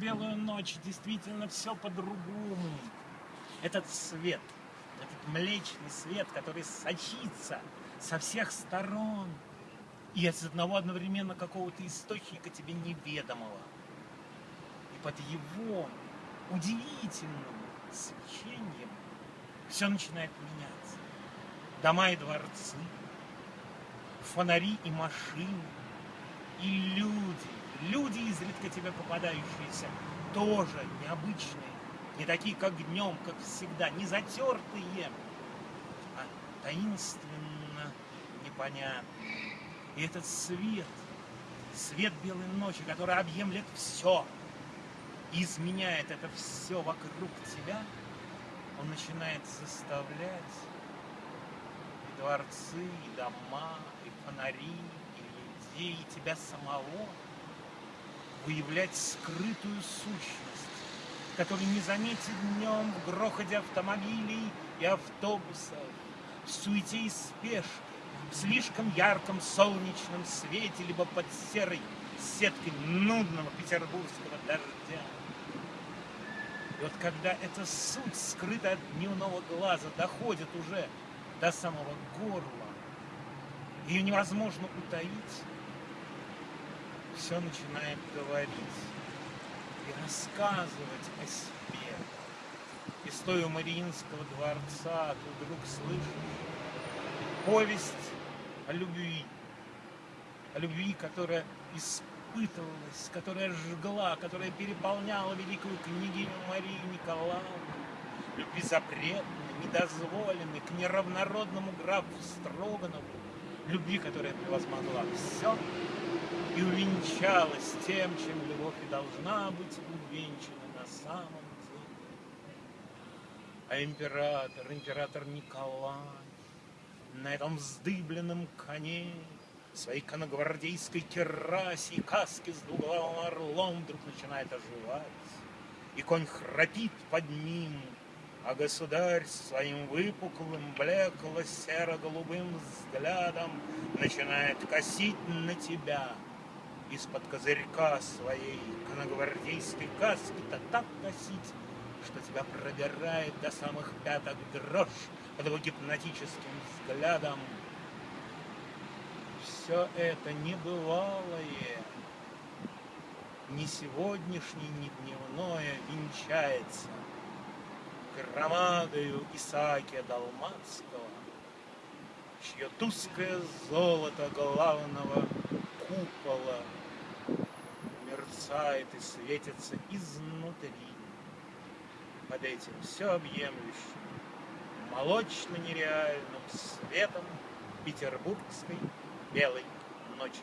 белую ночь действительно все по-другому. Этот свет, этот млечный свет, который сочится со всех сторон, и из одного одновременно какого-то источника тебе неведомого. И под его удивительным свечением все начинает меняться. Дома и дворцы, фонари и машины, и люди, люди, изредка тебе попадающиеся, тоже необычные, не такие, как днем, как всегда, не затертые, а таинственно непонятные. И этот свет, свет белой ночи, который объемлет все, изменяет это все вокруг тебя, он начинает заставлять и дворцы, и дома, и фонари, и людей, и тебя самого выявлять скрытую сущность, которую не заметит днем в грохоте автомобилей и автобусов, в суете и спешке, в слишком ярком солнечном свете, либо под серой сеткой нудного петербургского дождя. И вот когда эта суть, скрытая от дневного глаза, доходит уже до самого горла, ее невозможно утаить, все начинает говорить и рассказывать о себе. И стоя у Мариинского дворца, ты вдруг слышишь повесть о любви, о любви, которая испытывалась, которая жгла, которая переполняла великую княгиню Марию Николаевну, любви запретной, недозволенной, к неравнородному графу Строганову, любви, которая превозмогла все и увенчалась тем, чем любовь и должна быть увенчана на самом деле. А император, император Николай, на этом вздыбленном коне, своей коногвардейской керасе и каске с двуглавым орлом вдруг начинает оживать. И конь храпит под ним, а государь своим выпуклым, блекло-серо-голубым взглядом начинает косить на тебя из-под козырька своей коногвардейской каски-то так косить, что тебя пробирает до самых пяток дрожь под его гипнотическим взглядом. Все это небывалое, ни сегодняшнее, ни дневное венчается громадою Исаакия Далматского, чье тусклое золото главного купола мерцает и светится изнутри под этим всеобъемлющим, молочно-нереальным светом петербургской белой ночи.